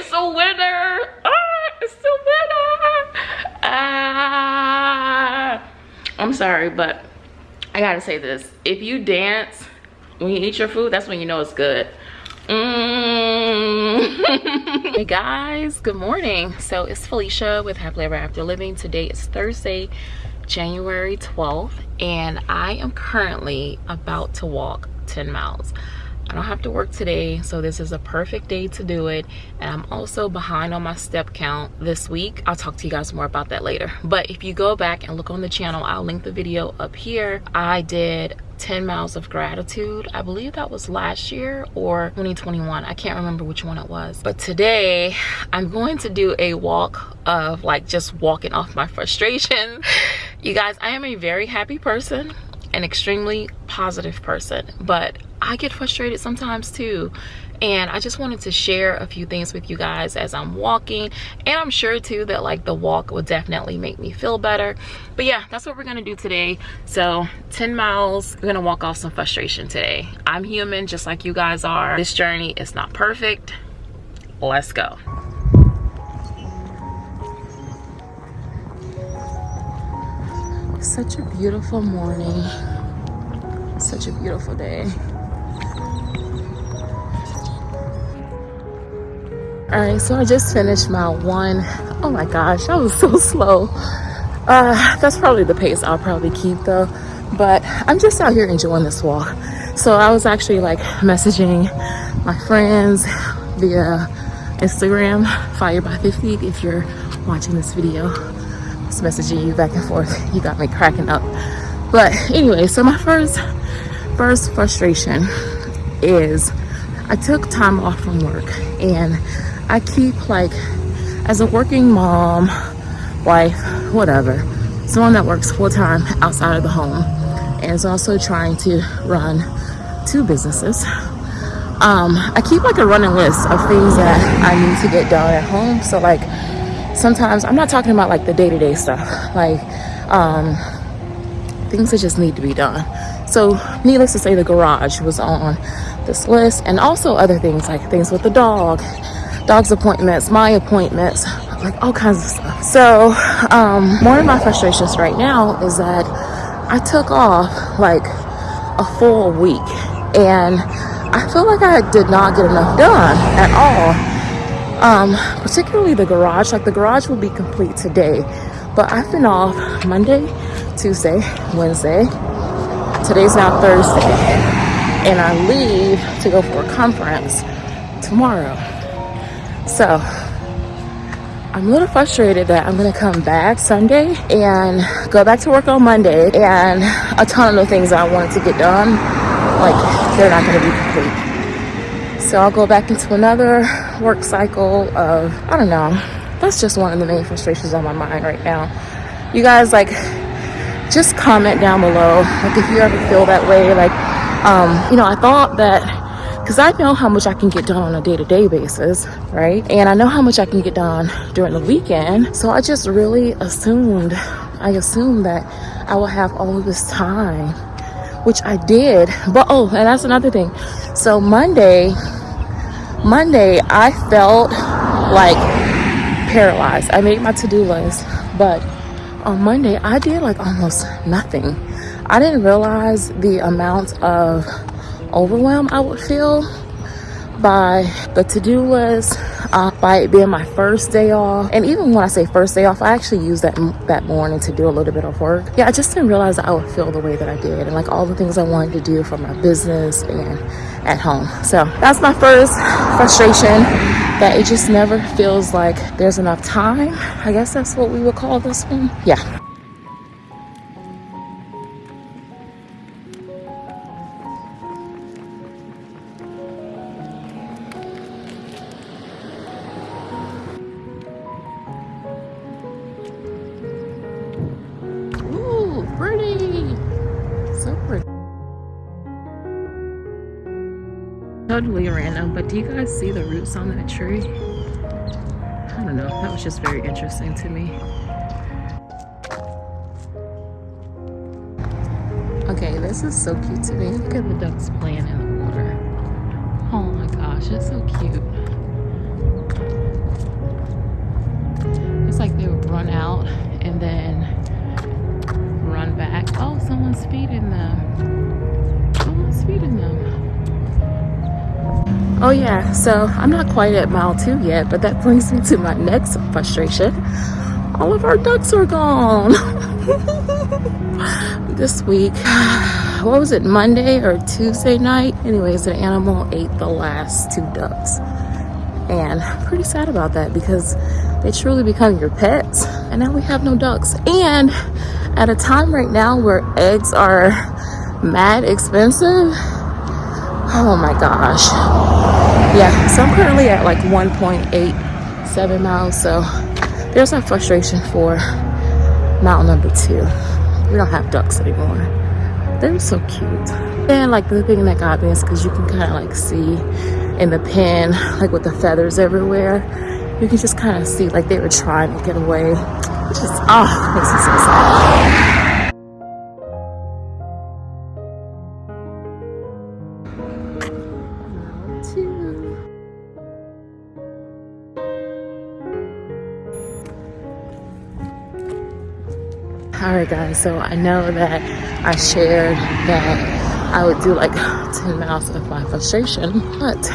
It's a winner. Ah, it's a winner. Ah. I'm sorry, but I gotta say this. If you dance when you eat your food, that's when you know it's good. Mm. hey guys, good morning. So it's Felicia with Happily Ever After Living. Today is Thursday, January 12th, and I am currently about to walk 10 miles. I don't have to work today, so this is a perfect day to do it. And I'm also behind on my step count this week. I'll talk to you guys more about that later. But if you go back and look on the channel, I'll link the video up here. I did 10 miles of gratitude. I believe that was last year or 2021. I can't remember which one it was. But today I'm going to do a walk of like just walking off my frustration. You guys, I am a very happy person an extremely positive person but i get frustrated sometimes too. And i just wanted to share a few things with you guys as i'm walking and i'm sure too that like the walk will definitely make me feel better. But yeah that's what we're gonna do today. So 10 miles we're gonna walk off some frustration today. I'm human just like you guys are. This journey is not perfect. Let's go such a beautiful morning. Such a beautiful day. All right so i just finished my one. Oh my gosh i was so slow. Uh that's probably the pace i'll probably keep though. But i'm just out here enjoying this walk. So i was actually like messaging my friends via instagram fire by 50 if you're watching this video messaging you back and forth. You got me cracking up. But anyway, so my first first frustration is I took time off from work and I keep like as a working mom, wife, whatever, someone that works full time outside of the home and is also trying to run two businesses. Um, I keep like a running list of things that I need to get done at home. So like sometimes i'm not talking about like the day-to-day -day stuff. Like um things that just need to be done. So needless to say the garage was on this list and also other things like things with the dog dog's appointments my appointments like all kinds of stuff. So um one of my frustrations right now is that i took off like a full week and i feel like i did not get enough done at all um, particularly the garage. Like the garage will be complete today, but I've been off Monday, Tuesday, Wednesday. Today's now Thursday, and I leave to go for a conference tomorrow. So I'm a little frustrated that I'm gonna come back Sunday and go back to work on Monday, and a ton of the things I wanted to get done, like they're not gonna be complete so I'll go back into another work cycle of, I don't know. That's just one of the main frustrations on my mind right now. You guys, like, just comment down below. Like, if you ever feel that way, like, um, you know, I thought that because I know how much I can get done on a day-to-day -day basis, right? And I know how much I can get done during the weekend. So I just really assumed, I assumed that I will have all this time, which I did. But, oh, and that's another thing. So Monday, Monday, I felt like paralyzed. I made my to-do list, but on Monday, I did like almost nothing. I didn't realize the amount of overwhelm I would feel by the to-do list, uh, by it being my first day off. And even when I say first day off, I actually used that that morning to do a little bit of work. Yeah, I just didn't realize I would feel the way that I did and like all the things I wanted to do for my business and at home. So that's my first frustration that it just never feels like there's enough time. I guess that's what we would call this one. Yeah. totally random, but do you guys see the roots on that tree? I don't know, that was just very interesting to me. Okay, this is so cute to me. Look at the ducks playing in the water. Oh my gosh, it's so cute. It's like they would run out and then run back. Oh, someone's feeding them. Oh, yeah, so I'm not quite at mile two yet, but that brings me to my next frustration. All of our ducks are gone. this week, what was it, Monday or Tuesday night? Anyways, an animal ate the last two ducks. And I'm pretty sad about that because they truly become your pets. And now we have no ducks. And at a time right now where eggs are mad expensive, oh my gosh yeah so i'm currently at like 1.87 miles so there's my frustration for mile number two. We don't have ducks anymore. They're so cute. And like the thing that got me is because you can kind of like see in the pen like with the feathers everywhere. You can just kind of see like they were trying to get away which is oh makes me so sad guys so i know that i shared that i would do like 10 miles of my frustration but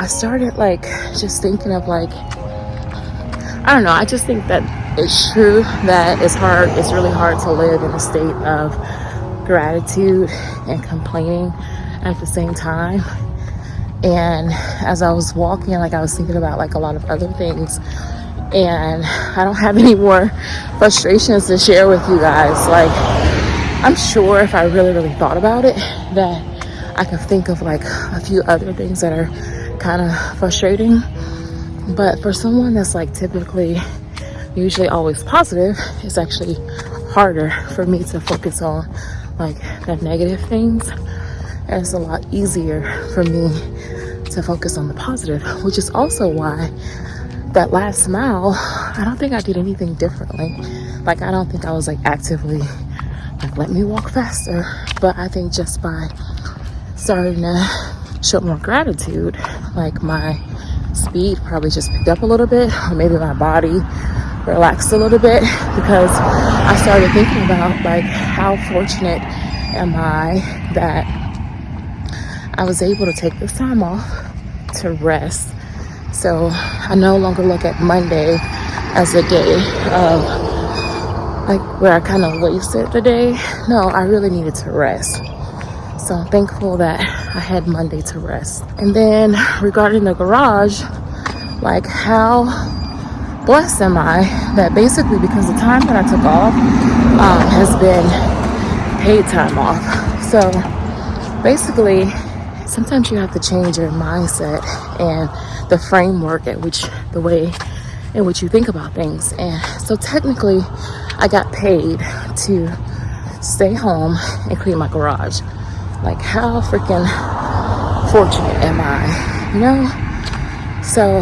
i started like just thinking of like i don't know i just think that it's true that it's hard it's really hard to live in a state of gratitude and complaining at the same time. And as i was walking like i was thinking about like a lot of other things and I don't have any more frustrations to share with you guys. Like, I'm sure if I really, really thought about it, that I could think of like a few other things that are kind of frustrating. But for someone that's like typically usually always positive, it's actually harder for me to focus on like the negative things. And it's a lot easier for me to focus on the positive, which is also why that last mile, I don't think I did anything differently. Like, I don't think I was like actively like, let me walk faster. But I think just by starting to show more gratitude, like my speed probably just picked up a little bit, or maybe my body relaxed a little bit because I started thinking about like how fortunate am I that I was able to take this time off to rest so I no longer look at Monday as a day of like where I kind of wasted the day. No, I really needed to rest. So I'm thankful that I had Monday to rest. And then regarding the garage, like how blessed am I that basically because the time that I took off um, has been paid time off. So basically, sometimes you have to change your mindset and the framework at which the way in which you think about things. And so technically I got paid to stay home and clean my garage. Like how freaking fortunate am I, you know? So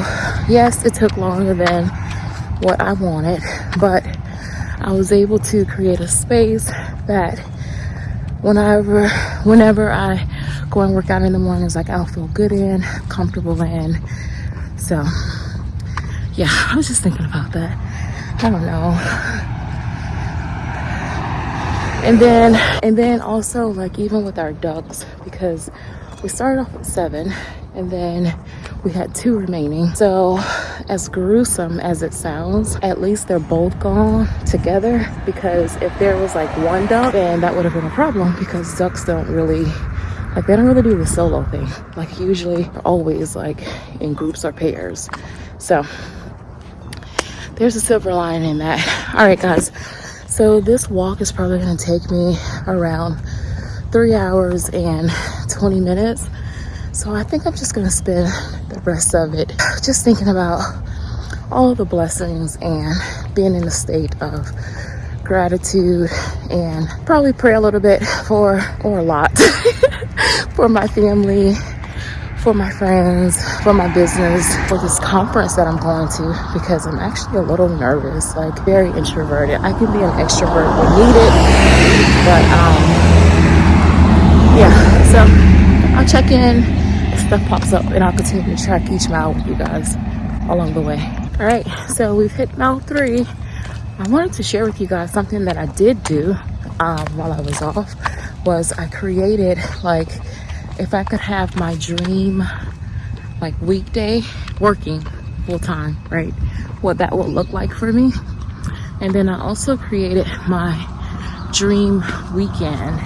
yes, it took longer than what I wanted, but I was able to create a space that whenever whenever I go and work out in the mornings, like I'll feel good in, comfortable in, so yeah, I was just thinking about that. I don't know. And then, and then also like even with our ducks, because we started off with seven and then we had two remaining. So as gruesome as it sounds, at least they're both gone together because if there was like one duck, then that would have been a problem because ducks don't really like they don't really do the solo thing. Like usually always like in groups or pairs. So there's a silver lining in that. All right, guys. So this walk is probably gonna take me around three hours and 20 minutes. So I think I'm just gonna spend the rest of it just thinking about all the blessings and being in a state of gratitude and probably pray a little bit for or a lot for my family for my friends for my business for this conference that i'm going to because i'm actually a little nervous like very introverted. I can be an extrovert when needed but um yeah so i'll check in if stuff pops up and i'll continue to track each mile with you guys along the way. All right so we've hit mile three. I wanted to share with you guys something that I did do um, while I was off was I created like if I could have my dream like weekday working full time, right? What that would look like for me. And then I also created my dream weekend,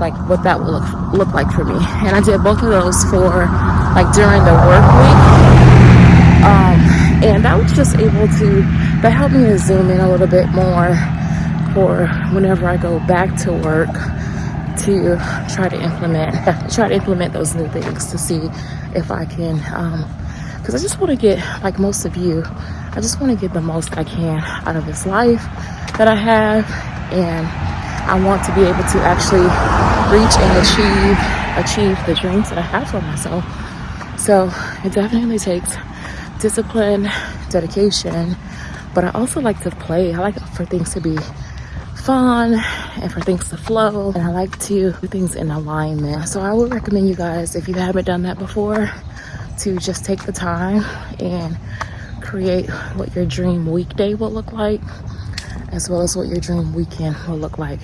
like what that would look, look like for me. And I did both of those for like during the work week. Um, and I was just able to, that helped me to zoom in a little bit more for whenever I go back to work to try to implement try to implement those new things to see if I can because um, I just want to get like most of you I just want to get the most I can out of this life that I have and I want to be able to actually reach and achieve achieve the dreams that I have for myself. So it definitely takes discipline dedication but I also like to play. I like for things to be fun and for things to flow and I like to do things in alignment. So I would recommend you guys if you haven't done that before to just take the time and create what your dream weekday will look like as well as what your dream weekend will look like.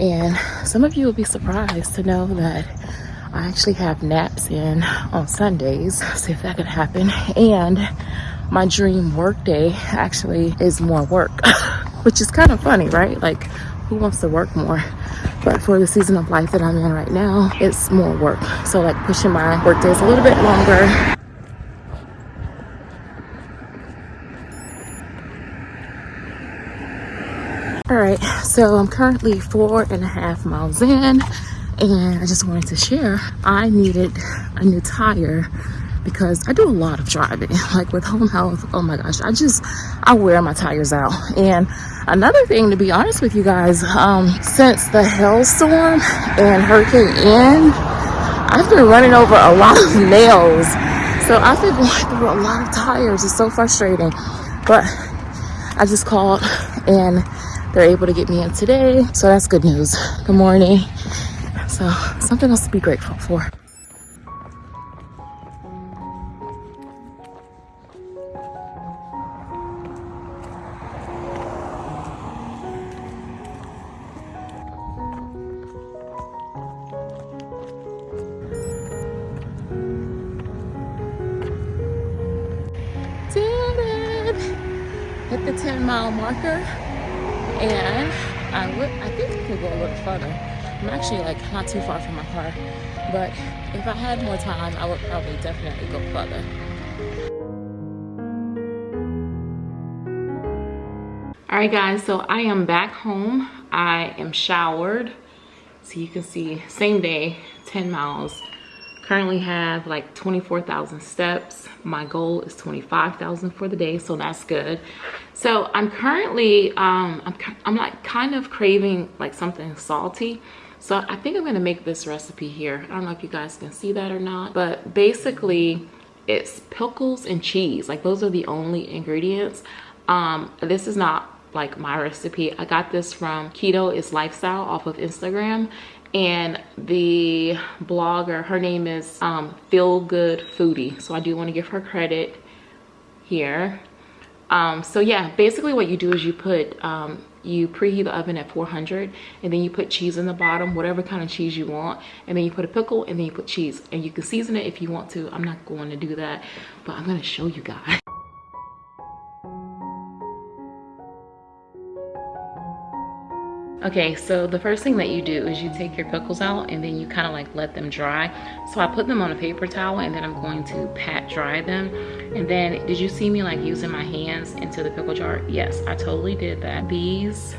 And some of you will be surprised to know that I actually have naps in on Sundays see if that could happen. And my dream work day actually is more work which is kind of funny, right? Like, who wants to work more? But for the season of life that I'm in right now, it's more work. So like pushing my work days a little bit longer. All right, so I'm currently four and a half miles in and I just wanted to share, I needed a new tire because I do a lot of driving like with home health. Oh my gosh I just I wear my tires out. And another thing to be honest with you guys um since the hailstorm and hurricane Ian I've been running over a lot of nails. So I've been going through a lot of tires. It's so frustrating. But I just called and they're able to get me in today. So that's good news. Good morning. So something else to be grateful for 10 mile marker and I would I think I could go a little further. I'm actually like not too far from my car, but if I had more time, I would probably definitely go further. All right guys, so I am back home. I am showered. So you can see same day, 10 miles currently have like 24,000 steps. My goal is 25,000 for the day, so that's good. So I'm currently, um, I'm, I'm like kind of craving like something salty. So I think I'm gonna make this recipe here. I don't know if you guys can see that or not, but basically it's pickles and cheese. Like those are the only ingredients. Um, this is not like my recipe. I got this from Keto is Lifestyle off of Instagram and the blogger her name is um, feel good foodie. So i do want to give her credit here. Um, so yeah basically what you do is you put um, you preheat the oven at 400 and then you put cheese in the bottom whatever kind of cheese you want. And then you put a pickle and then you put cheese. And you can season it if you want to. I'm not going to do that but i'm going to show you guys Okay, so the first thing that you do is you take your pickles out and then you kind of like let them dry. So I put them on a paper towel and then I'm going to pat dry them. And then, did you see me like using my hands into the pickle jar? Yes, I totally did that. These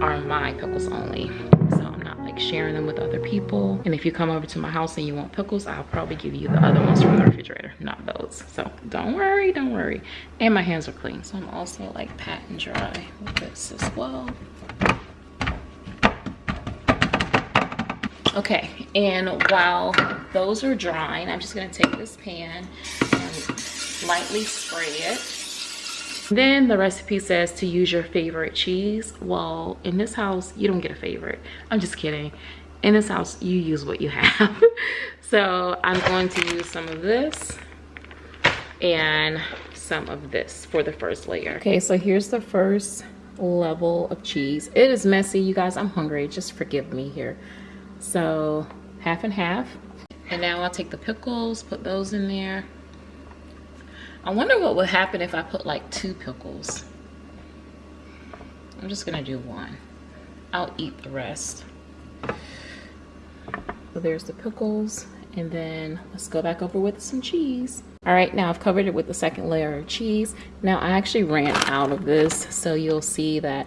are my pickles only. So I'm not like sharing them with other people. And if you come over to my house and you want pickles, I'll probably give you the other ones from the refrigerator, not those. So don't worry, don't worry. And my hands are clean. So I'm also like patting dry with this as well. Okay, and while those are drying, I'm just gonna take this pan and lightly spray it. Then the recipe says to use your favorite cheese. Well, in this house, you don't get a favorite. I'm just kidding. In this house, you use what you have. so I'm going to use some of this and some of this for the first layer. Okay, so here's the first level of cheese. It is messy, you guys. I'm hungry. Just forgive me here. So half and half. And now I'll take the pickles, put those in there. I wonder what would happen if I put like two pickles. I'm just gonna do one. I'll eat the rest. So there's the pickles and then let's go back over with some cheese. All right, now I've covered it with the second layer of cheese. Now I actually ran out of this, so you'll see that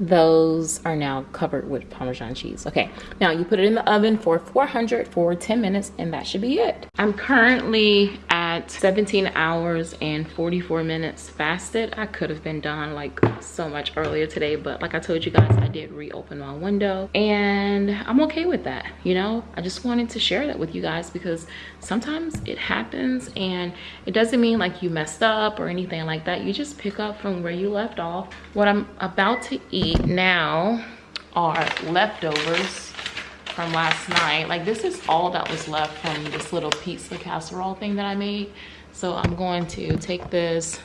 those are now covered with Parmesan cheese. Okay, now you put it in the oven for 400 for 10 minutes and that should be it. I'm currently at 17 hours and 44 minutes fasted. I could have been done like so much earlier today, but like I told you guys, I did reopen my window and I'm okay with that. You know, I just wanted to share that with you guys because sometimes it happens and it doesn't mean like you messed up or anything like that. You just pick up from where you left off. What I'm about to eat eat now are leftovers from last night. Like this is all that was left from this little pizza casserole thing that I made. So I'm going to take this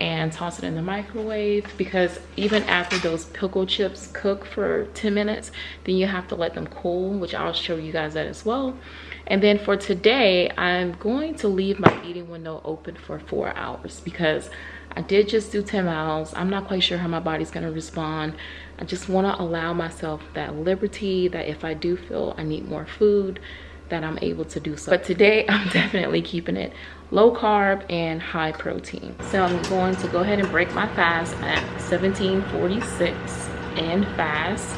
and toss it in the microwave because even after those pickle chips cook for 10 minutes, then you have to let them cool, which I'll show you guys that as well. And then for today, I'm going to leave my eating window open for four hours because I did just do 10 miles. I'm not quite sure how my body's gonna respond. I just wanna allow myself that liberty that if I do feel I need more food, that I'm able to do so. But today, I'm definitely keeping it low carb and high protein. So I'm going to go ahead and break my fast at 1746 and fast.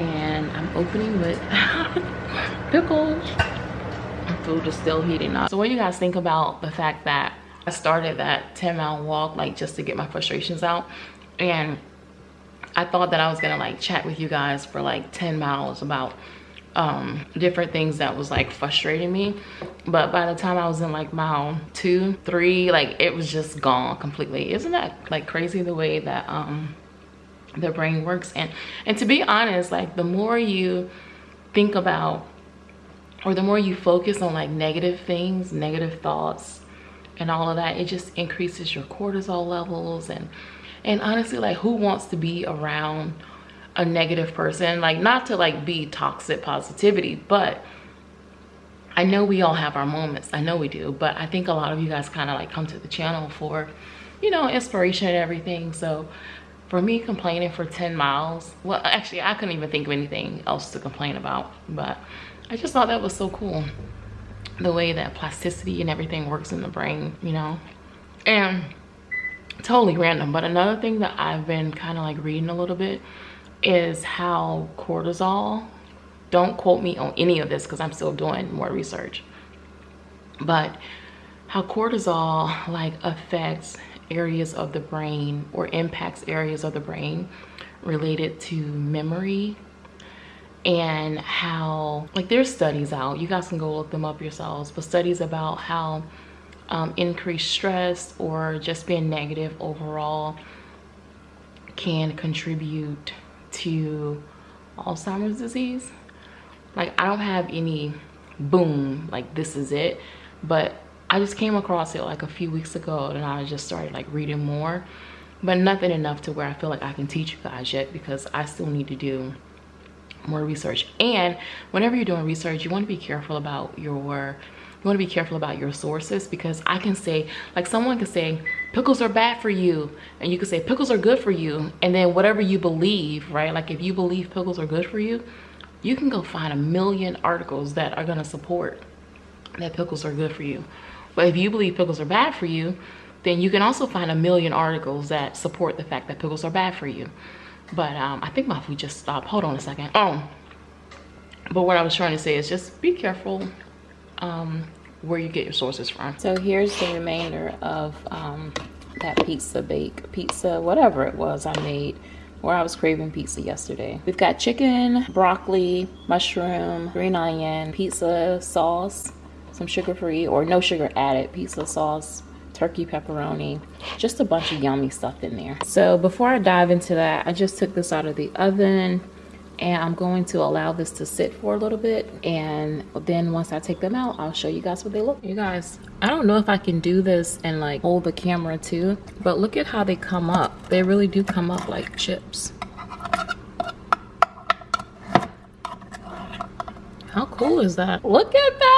And I'm opening with pickles. Food is still heating up. So what do you guys think about the fact that I started that 10 mile walk like just to get my frustrations out. And I thought that I was gonna like chat with you guys for like 10 miles about um different things that was like frustrating me. But by the time I was in like mile two three like it was just gone completely. Isn't that like crazy the way that um the brain works? And and to be honest like the more you think about or the more you focus on like negative things negative thoughts and all of that it just increases your cortisol levels and and honestly like who wants to be around a negative person? Like not to like be toxic positivity but i know we all have our moments. I know we do but i think a lot of you guys kind of like come to the channel for you know inspiration and everything. So for me complaining for 10 miles well actually i couldn't even think of anything else to complain about but i just thought that was so cool the way that plasticity and everything works in the brain, you know? And totally random, but another thing that I've been kind of like reading a little bit is how cortisol, don't quote me on any of this because I'm still doing more research, but how cortisol like affects areas of the brain or impacts areas of the brain related to memory and how like there's studies out. You guys can go look them up yourselves but studies about how um, increased stress or just being negative overall can contribute to Alzheimer's disease. Like I don't have any boom like this is it. But I just came across it like a few weeks ago and I just started like reading more. But nothing enough to where I feel like I can teach you guys yet because I still need to do more research. And whenever you're doing research you want to be careful about your you want to be careful about your sources because i can say like someone can say pickles are bad for you and you can say pickles are good for you and then whatever you believe right? Like if you believe pickles are good for you you can go find a million articles that are going to support that pickles are good for you. But if you believe pickles are bad for you then you can also find a million articles that support the fact that pickles are bad for you but um, I think my food just stopped. Hold on a second. Oh, but what I was trying to say is just be careful um, where you get your sources from. So here's the remainder of um, that pizza bake, pizza, whatever it was I made where I was craving pizza yesterday. We've got chicken, broccoli, mushroom, green onion, pizza sauce, some sugar-free or no sugar added pizza sauce, turkey pepperoni, just a bunch of yummy stuff in there. So before I dive into that, I just took this out of the oven and I'm going to allow this to sit for a little bit and then once I take them out I'll show you guys what they look you guys I don't know if I can do this and like hold the camera too but look at how they come up they really do come up like chips how cool is that? Look at that.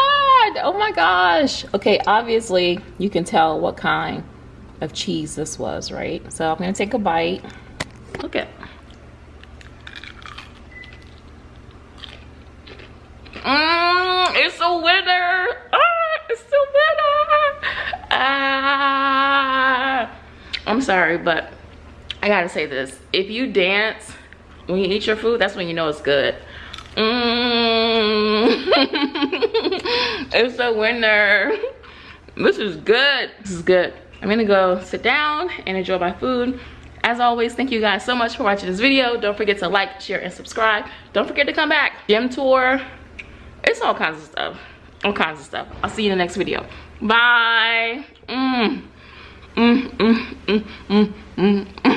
Oh my gosh. Okay, obviously you can tell what kind of cheese this was, right? So I'm gonna take a bite. Look at. Mmm, it's a winner. Ah, it's a winner. Ah. I'm sorry, but I gotta say this. If you dance when you eat your food, that's when you know it's good. Mmm. it's a winner. This is good. This is good. I'm gonna go sit down and enjoy my food. As always, thank you guys so much for watching this video. Don't forget to like, share, and subscribe. Don't forget to come back. Gym tour. It's all kinds of stuff. All kinds of stuff. I'll see you in the next video. Bye. Mm. Mm, mm, mm.